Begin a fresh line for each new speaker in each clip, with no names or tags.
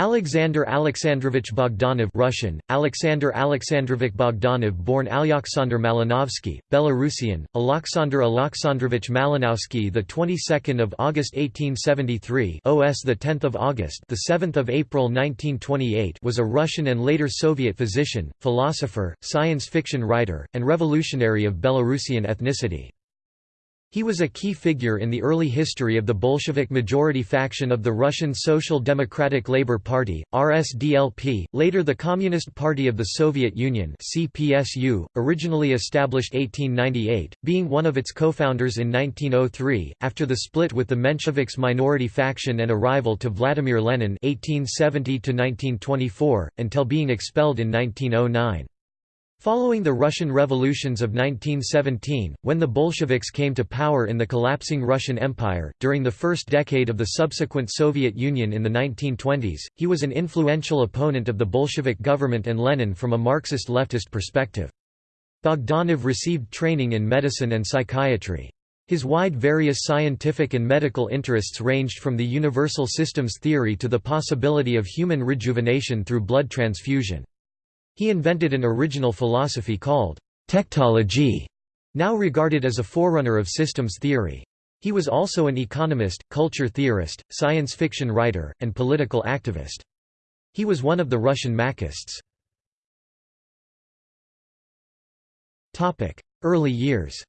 Alexander Alexandrovich Bogdanov Russian, Alexander Alexandrovich Bogdanov born Alyaksandr Malinovsky, Belarusian, Alexander Alexandrovich Malinowski the 22nd of August 1873 OS the 10th of August the 7th of April 1928 was a Russian and later Soviet physician, philosopher, science fiction writer, and revolutionary of Belarusian ethnicity. He was a key figure in the early history of the Bolshevik majority faction of the Russian Social Democratic Labour Party, RSDLP, later the Communist Party of the Soviet Union CPSU, originally established 1898, being one of its co-founders in 1903, after the split with the Mensheviks minority faction and arrival to Vladimir Lenin 1870 until being expelled in 1909. Following the Russian revolutions of 1917, when the Bolsheviks came to power in the collapsing Russian Empire, during the first decade of the subsequent Soviet Union in the 1920s, he was an influential opponent of the Bolshevik government and Lenin from a Marxist-leftist perspective. Bogdanov received training in medicine and psychiatry. His wide various scientific and medical interests ranged from the universal systems theory to the possibility of human rejuvenation through blood transfusion. He invented an original philosophy called tectology, now regarded as a forerunner of systems theory. He was also an economist, culture theorist, science fiction writer, and political activist. He was one of the Russian Machists. Early years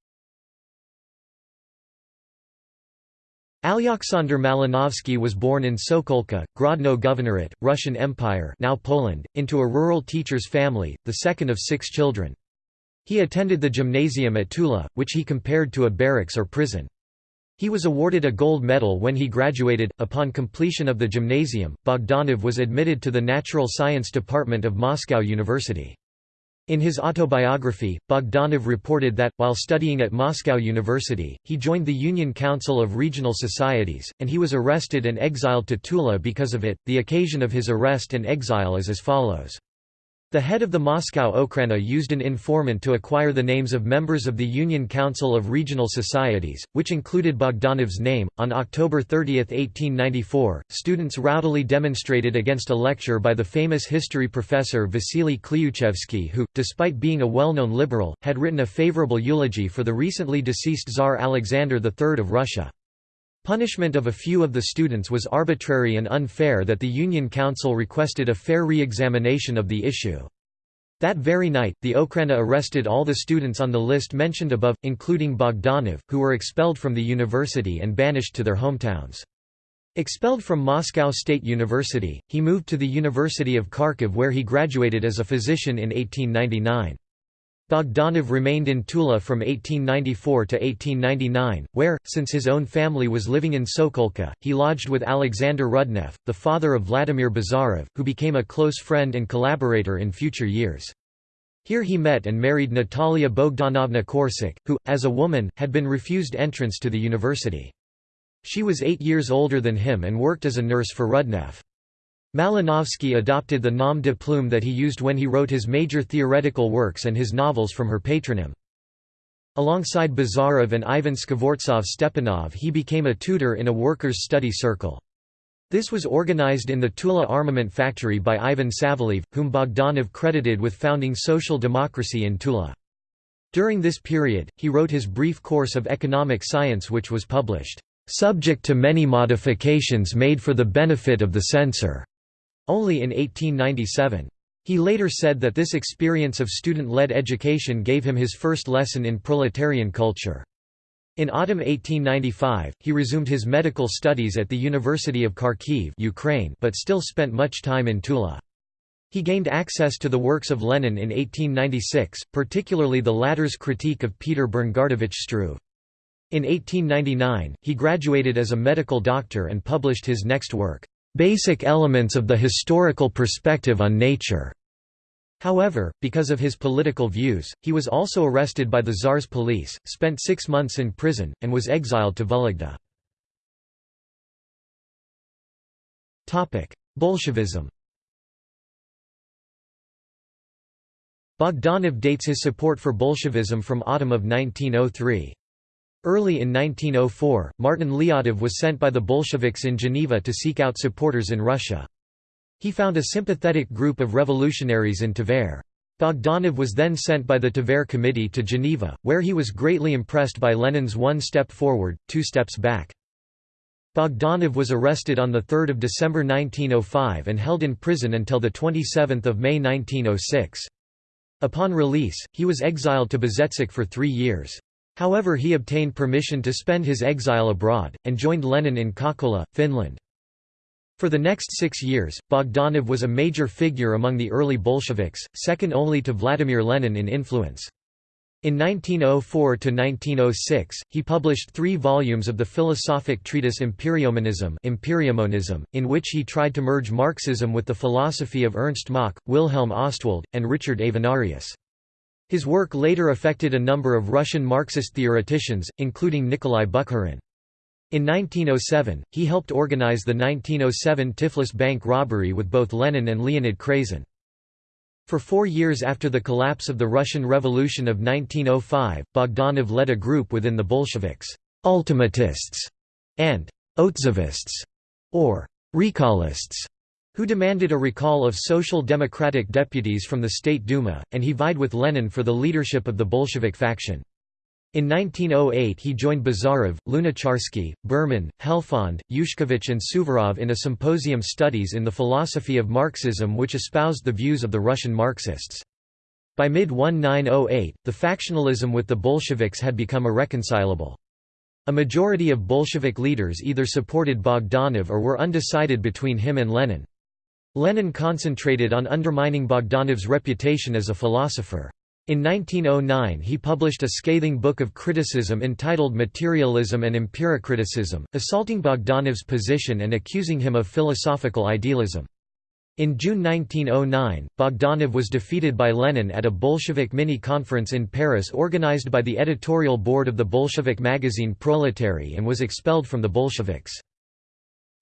Alyaksandr Malinovsky was born in Sokolka, Grodno Governorate, Russian Empire now Poland, into a rural teacher's family, the second of six children. He attended the gymnasium at Tula, which he compared to a barracks or prison. He was awarded a gold medal when he graduated. Upon completion of the gymnasium, Bogdanov was admitted to the Natural Science Department of Moscow University. In his autobiography, Bogdanov reported that, while studying at Moscow University, he joined the Union Council of Regional Societies, and he was arrested and exiled to Tula because of it. The occasion of his arrest and exile is as follows. The head of the Moscow Okhrana used an informant to acquire the names of members of the Union Council of Regional Societies, which included Bogdanov's name. On October 30, 1894, students rowdily demonstrated against a lecture by the famous history professor Vasily Klyuchevsky, who, despite being a well known liberal, had written a favorable eulogy for the recently deceased Tsar Alexander III of Russia. Punishment of a few of the students was arbitrary and unfair that the Union Council requested a fair re-examination of the issue. That very night, the Okhrana arrested all the students on the list mentioned above, including Bogdanov, who were expelled from the university and banished to their hometowns. Expelled from Moscow State University, he moved to the University of Kharkiv where he graduated as a physician in 1899. Bogdanov remained in Tula from 1894 to 1899, where, since his own family was living in Sokolka, he lodged with Alexander Rudnev, the father of Vladimir Bazarov, who became a close friend and collaborator in future years. Here he met and married Natalia Bogdanovna Korsak, who, as a woman, had been refused entrance to the university. She was eight years older than him and worked as a nurse for Rudnev. Malinovsky adopted the nom de plume that he used when he wrote his major theoretical works and his novels from her patronym. Alongside Bazarov and Ivan Skvortsov Stepanov he became a tutor in a workers' study circle. This was organized in the Tula armament factory by Ivan Saveliev, whom Bogdanov credited with founding social democracy in Tula. During this period, he wrote his brief course of economic science which was published, "...subject to many modifications made for the benefit of the censor." Only in 1897. He later said that this experience of student-led education gave him his first lesson in proletarian culture. In autumn 1895, he resumed his medical studies at the University of Kharkiv Ukraine but still spent much time in Tula. He gained access to the works of Lenin in 1896, particularly the latter's critique of Peter Bernardovich Struve. In 1899, he graduated as a medical doctor and published his next work, basic elements of the historical perspective on nature. However, because of his political views, he was also arrested by the Tsar's police, spent six months in prison, and was exiled to Vologda. Bolshevism Bogdanov dates his support for Bolshevism from autumn of 1903. Early in 1904, Martin Lyadov was sent by the Bolsheviks in Geneva to seek out supporters in Russia. He found a sympathetic group of revolutionaries in Tver. Bogdanov was then sent by the Tver Committee to Geneva, where he was greatly impressed by Lenin's one step forward, two steps back. Bogdanov was arrested on 3 December 1905 and held in prison until 27 May 1906. Upon release, he was exiled to Bezhetsk for three years. However he obtained permission to spend his exile abroad, and joined Lenin in Kuokkala, Finland. For the next six years, Bogdanov was a major figure among the early Bolsheviks, second only to Vladimir Lenin in influence. In 1904–1906, he published three volumes of the philosophic treatise Empiriomonism, in which he tried to merge Marxism with the philosophy of Ernst Mach, Wilhelm Ostwald, and Richard Avenarius. His work later affected a number of Russian Marxist theoreticians, including Nikolai Bukharin. In 1907, he helped organize the 1907 Tiflis bank robbery with both Lenin and Leonid Krasin. For four years after the collapse of the Russian Revolution of 1905, Bogdanov led a group within the Bolsheviks, ultimatists, and otzovists, or recallists, who demanded a recall of social democratic deputies from the State Duma, and he vied with Lenin for the leadership of the Bolshevik faction. In 1908 he joined Bazarov, Lunacharsky, Berman, Helfand, Yushkevich and Suvorov in a symposium studies in the philosophy of Marxism which espoused the views of the Russian Marxists. By mid-1908, the factionalism with the Bolsheviks had become irreconcilable. A majority of Bolshevik leaders either supported Bogdanov or were undecided between him and Lenin. Lenin concentrated on undermining Bogdanov's reputation as a philosopher. In 1909 he published a scathing book of criticism entitled Materialism and Empirio-criticism, assaulting Bogdanov's position and accusing him of philosophical idealism. In June 1909, Bogdanov was defeated by Lenin at a Bolshevik mini-conference in Paris organized by the editorial board of the Bolshevik magazine Proletary and was expelled from the Bolsheviks.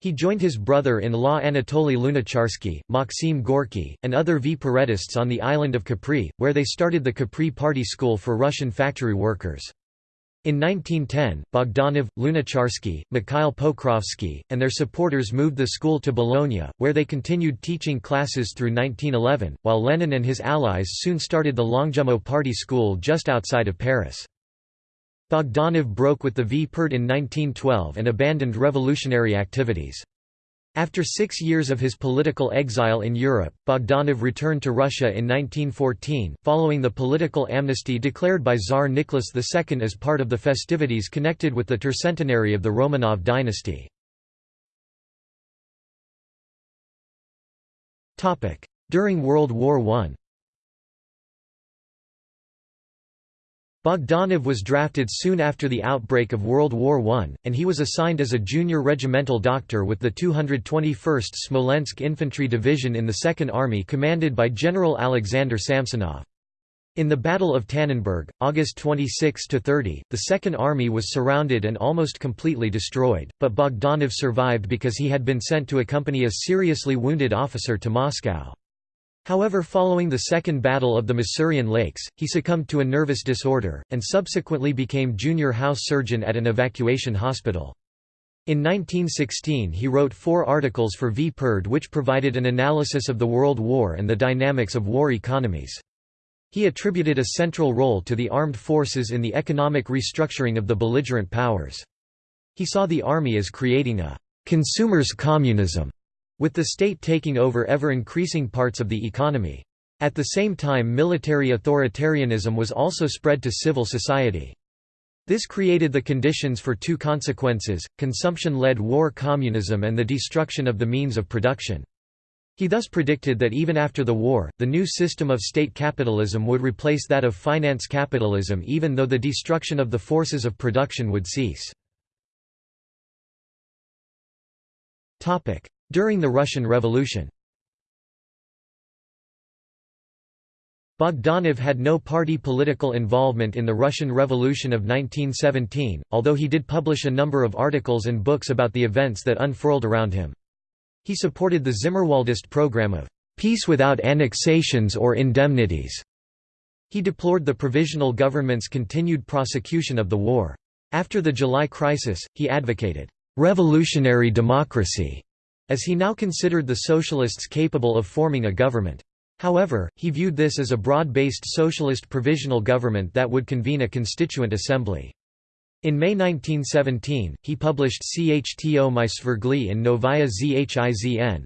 He joined his brother-in-law Anatoly Lunacharsky, Maxim Gorky, and other Vperedists on the island of Capri, where they started the Capri Party School for Russian factory workers. In 1910, Bogdanov, Lunacharsky, Mikhail Pokrovsky, and their supporters moved the school to Bologna, where they continued teaching classes through 1911, while Lenin and his allies soon started the Longjumeau Party School just outside of Paris. Bogdanov broke with the Vpered in 1912 and abandoned revolutionary activities. After six years of his political exile in Europe, Bogdanov returned to Russia in 1914, following the political amnesty declared by Tsar Nicholas II as part of the festivities connected with the tercentenary of the Romanov dynasty. During World War I Bogdanov was drafted soon after the outbreak of World War I, and he was assigned as a junior regimental doctor with the 221st Smolensk Infantry Division in the Second Army commanded by General Alexander Samsonov. In the Battle of Tannenberg, August 26–30, the Second Army was surrounded and almost completely destroyed, but Bogdanov survived because he had been sent to accompany a seriously wounded officer to Moscow. However following the Second Battle of the Masurian Lakes, he succumbed to a nervous disorder, and subsequently became junior house surgeon at an evacuation hospital. In 1916 he wrote four articles for Vpered which provided an analysis of the World War and the dynamics of war economies. He attributed a central role to the armed forces in the economic restructuring of the belligerent powers. He saw the army as creating a «consumer's communism» with the state taking over ever-increasing parts of the economy. At the same time military authoritarianism was also spread to civil society. This created the conditions for two consequences, consumption-led war communism and the destruction of the means of production. He thus predicted that even after the war, the new system of state capitalism would replace that of finance capitalism even though the destruction of the forces of production would cease. During the Russian Revolution Bogdanov had no party political involvement in the Russian Revolution of 1917, although he did publish a number of articles and books about the events that unfurled around him. He supported the Zimmerwaldist program of peace without annexations or indemnities. He deplored the provisional government's continued prosecution of the war. After the July crisis, he advocated revolutionary democracy as he now considered the socialists capable of forming a government. However, he viewed this as a broad-based socialist provisional government that would convene a constituent assembly. In May 1917, he published Chto my Svergli in Novaya Zhizn.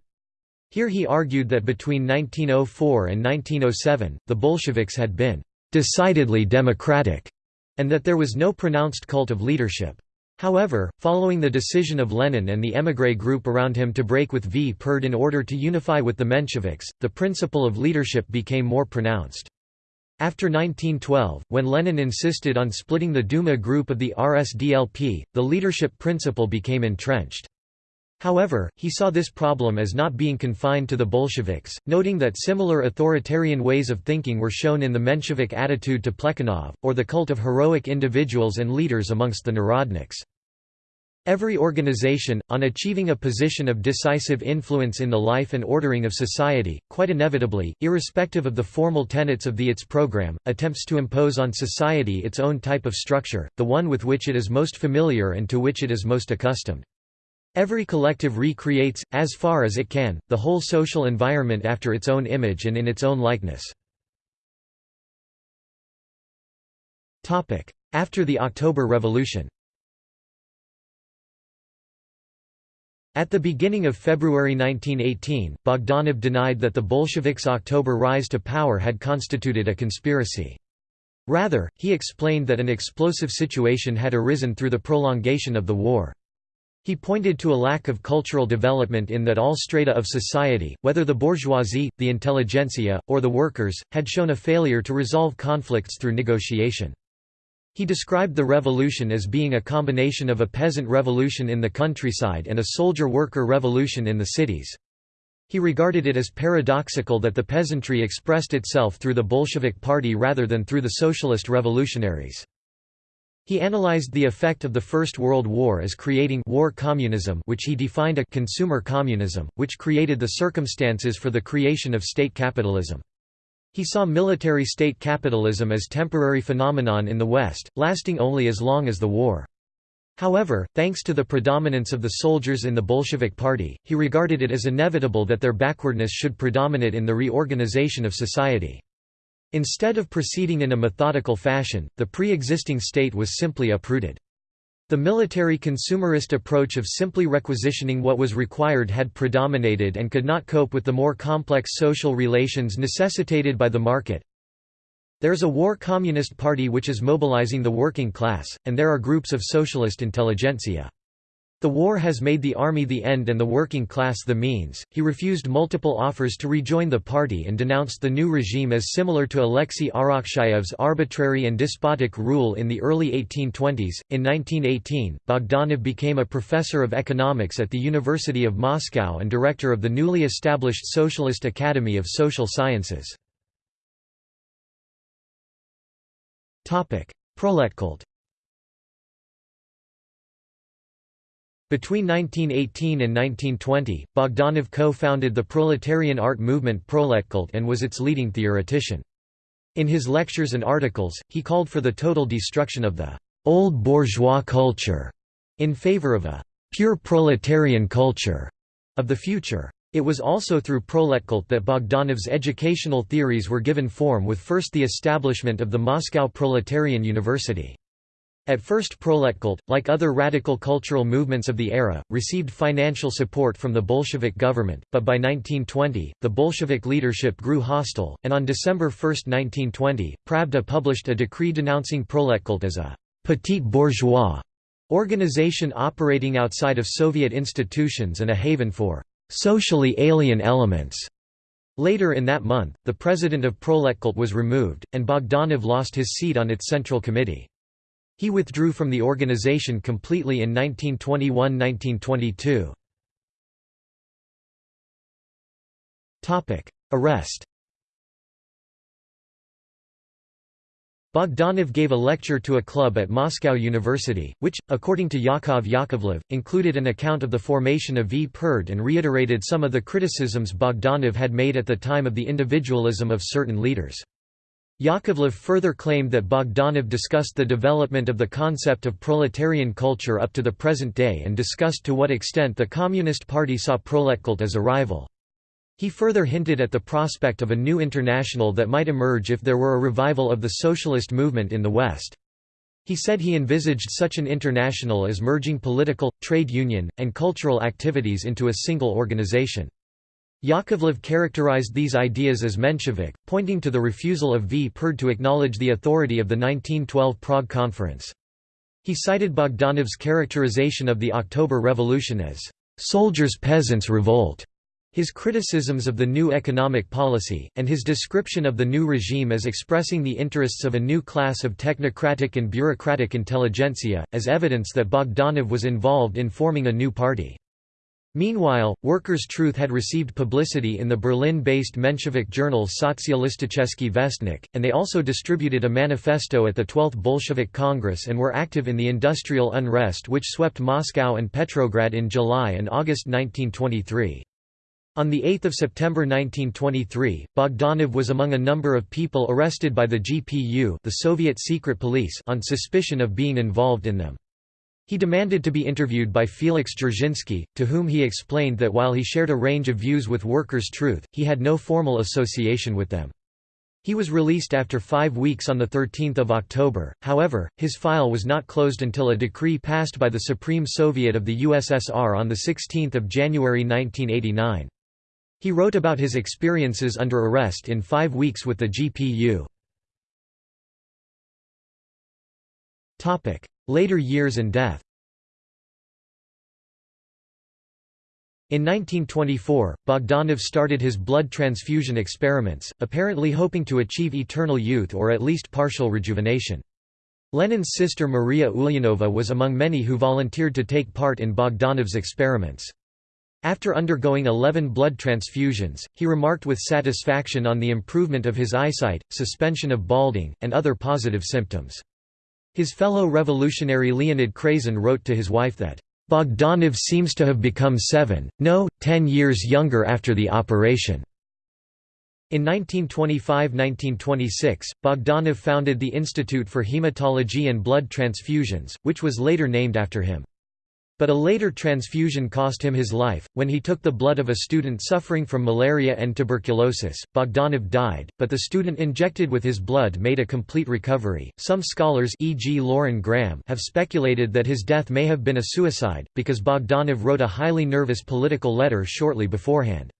Here he argued that between 1904 and 1907, the Bolsheviks had been «decidedly democratic» and that there was no pronounced cult of leadership. However, following the decision of Lenin and the émigré group around him to break with Vpered in order to unify with the Mensheviks, the principle of leadership became more pronounced. After 1912, when Lenin insisted on splitting the Duma group of the RSDLP, the leadership principle became entrenched. However, he saw this problem as not being confined to the Bolsheviks, noting that similar authoritarian ways of thinking were shown in the Menshevik attitude to Plekhanov, or the cult of heroic individuals and leaders amongst the Narodniks. Every organization, on achieving a position of decisive influence in the life and ordering of society, quite inevitably, irrespective of the formal tenets of the ITS program, attempts to impose on society its own type of structure, the one with which it is most familiar and to which it is most accustomed. Every collective recreates, as far as it can, the whole social environment after its own image and in its own likeness. After the October Revolution At the beginning of February 1918, Bogdanov denied that the Bolsheviks' October rise to power had constituted a conspiracy. Rather, he explained that an explosive situation had arisen through the prolongation of the war. He pointed to a lack of cultural development in that all strata of society, whether the bourgeoisie, the intelligentsia, or the workers, had shown a failure to resolve conflicts through negotiation. He described the revolution as being a combination of a peasant revolution in the countryside and a soldier-worker revolution in the cities. He regarded it as paradoxical that the peasantry expressed itself through the Bolshevik Party rather than through the socialist revolutionaries. He analyzed the effect of the First World War as creating war communism which he defined a consumer communism, which created the circumstances for the creation of state capitalism. He saw military state capitalism as temporary phenomenon in the West, lasting only as long as the war. However, thanks to the predominance of the soldiers in the Bolshevik Party, he regarded it as inevitable that their backwardness should predominate in the reorganization of society. Instead of proceeding in a methodical fashion, the pre-existing state was simply uprooted. The military consumerist approach of simply requisitioning what was required had predominated and could not cope with the more complex social relations necessitated by the market. There's a war communist party which is mobilizing the working class, and there are groups of socialist intelligentsia. The war has made the army the end and the working class the means. He refused multiple offers to rejoin the party and denounced the new regime as similar to Alexei Arakcheyev's arbitrary and despotic rule in the early 1820s. In 1918, Bogdanov became a professor of economics at the University of Moscow and director of the newly established Socialist Academy of Social Sciences. Proletkult Between 1918 and 1920, Bogdanov co-founded the proletarian art movement Proletkult and was its leading theoretician. In his lectures and articles, he called for the total destruction of the «old bourgeois culture» in favor of a «pure proletarian culture» of the future. It was also through Proletkult that Bogdanov's educational theories were given form with first the establishment of the Moscow Proletarian University. At first Proletkult, like other radical cultural movements of the era, received financial support from the Bolshevik government, but by 1920, the Bolshevik leadership grew hostile, and on December 1, 1920, Pravda published a decree denouncing Proletkult as a «petit bourgeois» organization operating outside of Soviet institutions and a haven for «socially alien elements». Later in that month, the president of Proletkult was removed, and Bogdanov lost his seat on its central committee. He withdrew from the organization completely in 1921–1922. Arrest Bogdanov gave a lecture to a club at Moscow University, which, according to Yakov Yakovlev, included an account of the formation of Vpered and reiterated some of the criticisms Bogdanov had made at the time of the individualism of certain leaders. Yakovlev further claimed that Bogdanov discussed the development of the concept of proletarian culture up to the present day and discussed to what extent the Communist Party saw proletkult as a rival. He further hinted at the prospect of a new international that might emerge if there were a revival of the socialist movement in the West. He said he envisaged such an international as merging political, trade union, and cultural activities into a single organization. Yakovlev characterized these ideas as Menshevik, pointing to the refusal of Vpered to acknowledge the authority of the 1912 Prague Conference. He cited Bogdanov's characterization of the October Revolution as soldiers-peasants revolt, his criticisms of the new economic policy, and his description of the new regime as expressing the interests of a new class of technocratic and bureaucratic intelligentsia, as evidence that Bogdanov was involved in forming a new party. Meanwhile, Workers' Truth had received publicity in the Berlin-based Menshevik journal Sozialisticheski Vestnik, and they also distributed a manifesto at the 12th Bolshevik Congress and were active in the industrial unrest which swept Moscow and Petrograd in July and August 1923. On 8 September 1923, Bogdanov was among a number of people arrested by the GPU the Soviet secret police on suspicion of being involved in them. He demanded to be interviewed by Felix Dzerzhinsky, to whom he explained that while he shared a range of views with Workers' Truth, he had no formal association with them. He was released after five weeks on 13 October, however, his file was not closed until a decree passed by the Supreme Soviet of the USSR on 16 January 1989. He wrote about his experiences under arrest in five weeks with the GPU. Later years and death In 1924, Bogdanov started his blood transfusion experiments, apparently hoping to achieve eternal youth or at least partial rejuvenation. Lenin's sister Maria Ulyanova was among many who volunteered to take part in Bogdanov's experiments. After undergoing 11 blood transfusions, he remarked with satisfaction on the improvement of his eyesight, suspension of balding, and other positive symptoms. His fellow revolutionary Leonid Krasin wrote to his wife that, "...Bogdanov seems to have become seven, no, ten years younger after the operation." In 1925–1926, Bogdanov founded the Institute for Hematology and Blood Transfusions, which was later named after him. But a later transfusion cost him his life. When he took the blood of a student suffering from malaria and tuberculosis, Bogdanov died, but the student injected with his blood made a complete recovery. Some scholars, e.g., Lauren Graham, have speculated that his death may have been a suicide, because Bogdanov wrote a highly nervous political letter shortly beforehand.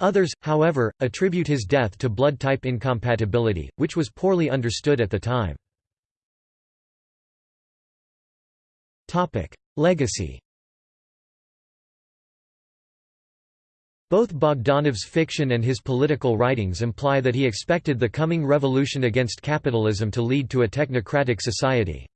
Others, however, attribute his death to blood type incompatibility, which was poorly understood at the time. Legacy Both Bogdanov's fiction and his political writings imply that he expected the coming revolution against capitalism to lead to a technocratic society.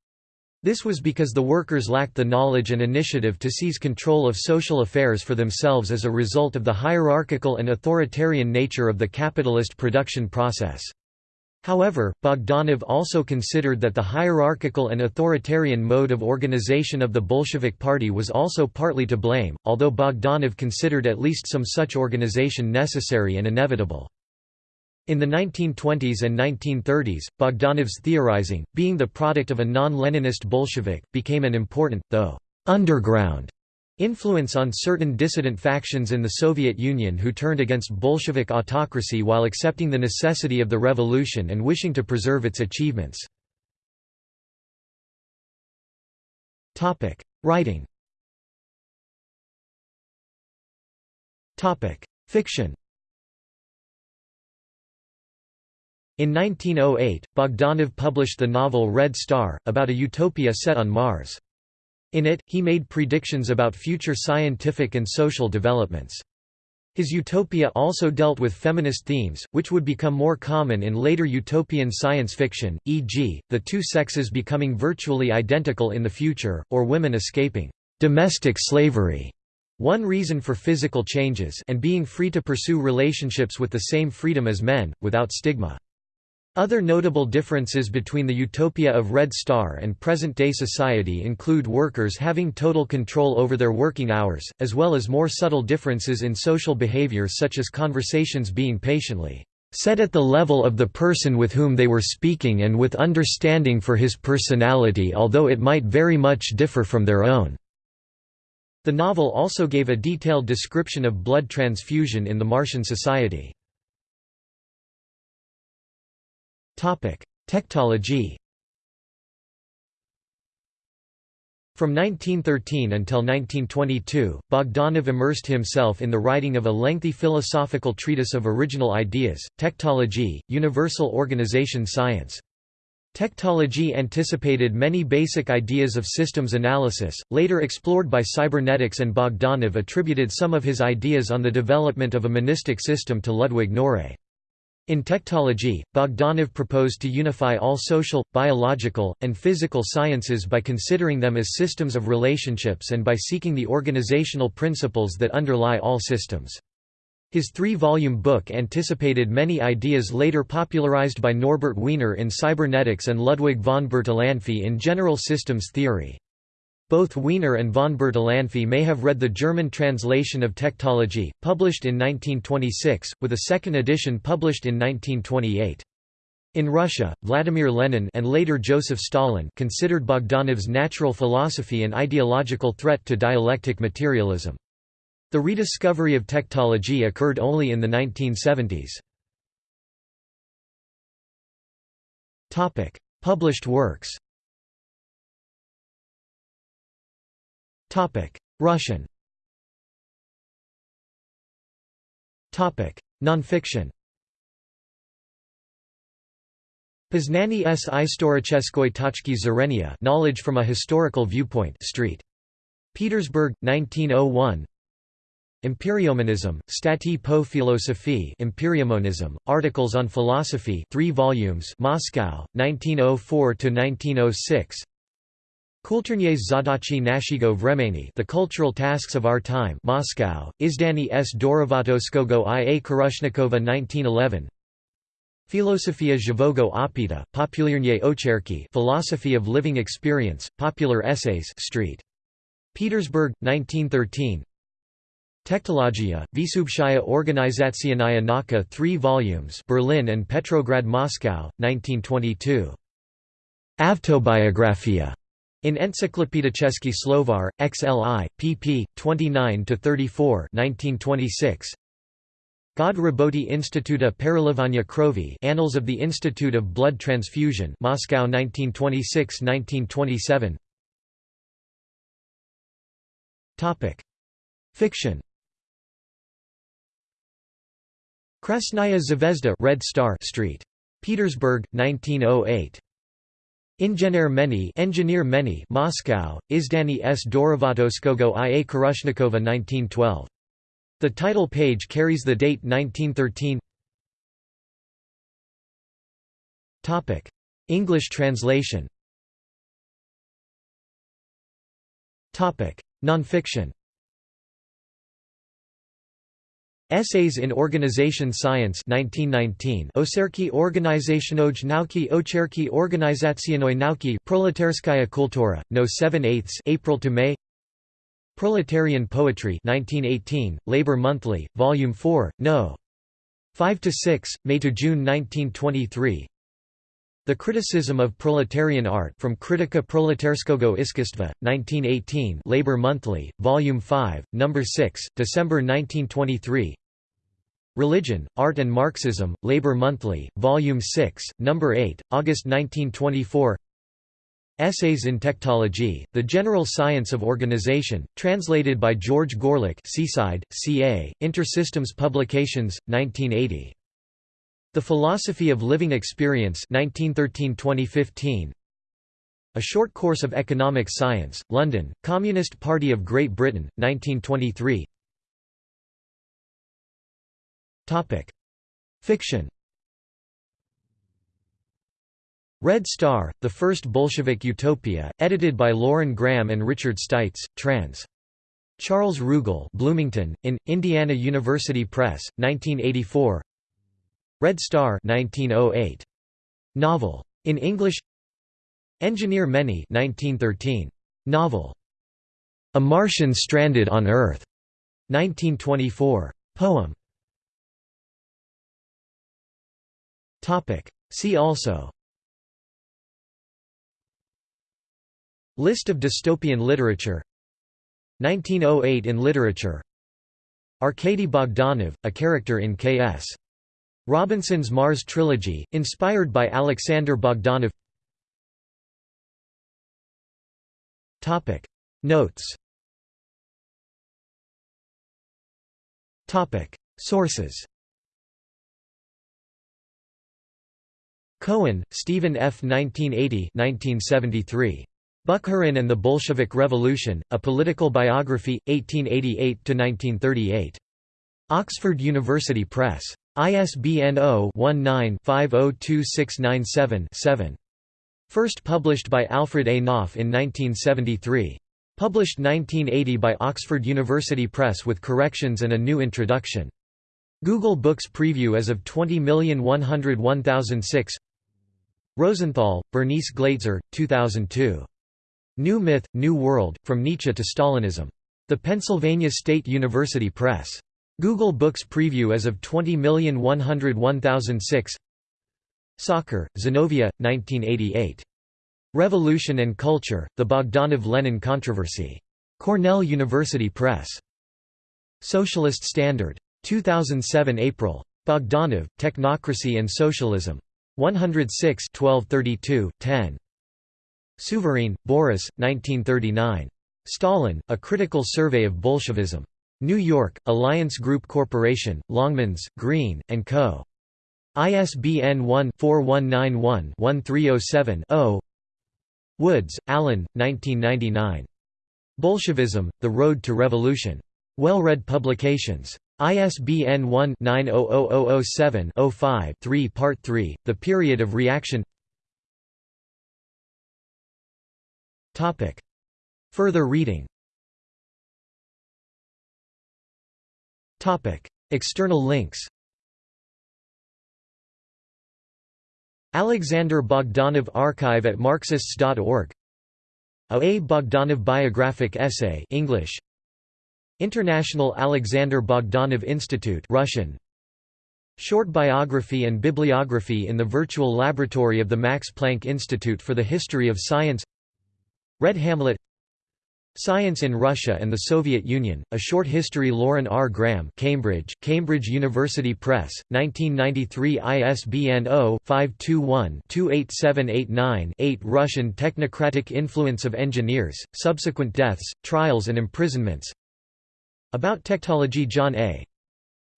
This was because the workers lacked the knowledge and initiative to seize control of social affairs for themselves as a result of the hierarchical and authoritarian nature of the capitalist production process. However, Bogdanov also considered that the hierarchical and authoritarian mode of organization of the Bolshevik Party was also partly to blame, although Bogdanov considered at least some such organization necessary and inevitable. In the 1920s and 1930s, Bogdanov's theorizing, being the product of a non-Leninist Bolshevik, became an important, though underground, Influence on certain dissident factions in the Soviet Union who turned against Bolshevik autocracy while accepting the necessity of the revolution and wishing to preserve its achievements. Writing Fiction In 1908, Bogdanov published the novel Red Star, about a utopia set on Mars. In it, he made predictions about future scientific and social developments. His utopia also dealt with feminist themes, which would become more common in later utopian science fiction, e.g., the two sexes becoming virtually identical in the future, or women escaping domestic slavery, one reason for physical changes and being free to pursue relationships with the same freedom as men, without stigma. Other notable differences between the utopia of Red Star and present-day society include workers having total control over their working hours, as well as more subtle differences in social behavior such as conversations being patiently set at the level of the person with whom they were speaking and with understanding for his personality although it might very much differ from their own." The novel also gave a detailed description of blood transfusion in the Martian society. Tektology From 1913 until 1922, Bogdanov immersed himself in the writing of a lengthy philosophical treatise of original ideas, Tectology, Universal Organization Science. Tectology anticipated many basic ideas of systems analysis, later explored by cybernetics and Bogdanov attributed some of his ideas on the development of a monistic system to Ludwig Noiré. In tektology, Bogdanov proposed to unify all social, biological, and physical sciences by considering them as systems of relationships and by seeking the organizational principles that underlie all systems. His three-volume book anticipated many ideas later popularized by Norbert Wiener in cybernetics and Ludwig von Bertalanffy in general systems theory. Both Wiener and von Bertalanffy may have read the German translation of Tektology, published in 1926, with a second edition published in 1928. In Russia, Vladimir Lenin and later Joseph Stalin considered Bogdanov's natural philosophy an ideological threat to dialectic materialism. The rediscovery of tektology occurred only in the 1970s. Published works Russian. Nonfiction. Poznanie s. Istoricheskoy toczki zrenia Knowledge from a Historical Viewpoint Street. Petersburg, 1901 Empiriomonism, Stati po filosofii Empiriomonism, Articles on Philosophy 3 volumes Moscow, 1904–1906 Kulturnies zadachi nashego vremeni The Cultural Tasks of Our Time Moscow, Izdani s Dorovatoskogo i a Karushnikova 1911 Filosofia Zhivogo Opita, Populярnie Ocherki Philosophy of Living Experience, Popular Essays Street. Petersburg, 1913 Tektologia, Visubshaya Organizationaya Naka 3 volumes Berlin and Petrograd Moscow, 1922. Avtobiografia in Encyklopedicheski Slovar, XLI, pp. 29–34 1926. God Raboti Instituta Perelivania Krovi Annals of the Institute of Blood Transfusion Moscow 1926–1927 Fiction Krasnaya Zvezda Red Star Street. Petersburg, 1908. Inžener Meni Engineer Meni Moscow, Izdani s. Dorovatoskogo i a Karushnikova 1912. The title page carries the date 1913 English translation. Topic: Nonfiction Essays in Organization Science 1919 Oserki Organizationoj nauki Ocherki Organizacionoj nauki. Proletarskaya Kultura, No 7 8 April to May. Proletarian Poetry 1918, Labor Monthly, Volume 4, No. 5–6, May to June 1923 the Criticism of Proletarian Art from Critica Proletarskogo Iskistva, 1918 Labor Monthly, Volume 5, No. 6, December 1923 Religion, Art and Marxism, Labor Monthly, Volume 6, No. 8, August 1924 Essays in Tectology, The General Science of Organization, translated by George Gorelik Seaside, CA, Intersystems Publications, 1980 the Philosophy of Living Experience 1913–2015 A Short Course of Economic Science, London, Communist Party of Great Britain, 1923 Fiction. Red Star, The First Bolshevik Utopia, edited by Lauren Graham and Richard Stites, trans. Charles Rougle Bloomington, in, Indiana University Press, 1984 Red Star 1908. Novel. In English Engineer Many 1913. Novel. A Martian Stranded on Earth. 1924. Poem. See also List of dystopian literature 1908 in literature Arkady Bogdanov, a character in K.S. Robinson's Mars trilogy, inspired by Alexander Bogdanov Notes Sources Cohen, Stephen F. 1980 1973. Bukharin and the Bolshevik Revolution, A Political Biography, 1888–1938. Oxford University Press. ISBN 0-19-502697-7. First published by Alfred A. Knopf in 1973. Published 1980 by Oxford University Press with corrections and a new introduction. Google Books Preview as of 20101006 Rosenthal, Bernice Glatzer, 2002. New Myth, New World, From Nietzsche to Stalinism. The Pennsylvania State University Press. Google Books Preview as of 20101006 Sochor, Zenovia, 1988. Revolution and Culture, The Bogdanov-Lenin Controversy. Cornell University Press. Socialist Standard. 2007 April. Bogdanov, Technocracy and Socialism. 106 1232, 10. Souvarine, Boris, 1939. Stalin, A Critical Survey of Bolshevism. New York, Alliance Group Corporation, Longmans, Green, and Co. ISBN 1-4191-1307-0 Woods, Alan, 1999. Bolshevism, The Road to Revolution. Well-read publications. ISBN 1-910007-05-3 Part 3, The Period of Reaction. Further reading Topic. External links Alexander Bogdanov Archive at Marxists.org A. A. Bogdanov Biographic Essay English International Alexander Bogdanov Institute Russian Short biography and bibliography in the virtual laboratory of the Max Planck Institute for the History of Science Red Hamlet Science in Russia and the Soviet Union, A Short History Lauren R. Graham Cambridge, Cambridge University Press, 1993 ISBN 0-521-28789-8 Russian Technocratic Influence of Engineers, Subsequent Deaths, Trials and Imprisonments About Technology John A.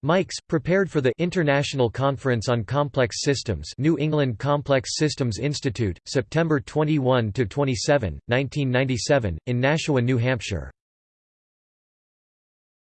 Mikes, prepared for the International Conference on Complex Systems New England Complex Systems Institute, September 21–27, 1997, in Nashua, New Hampshire.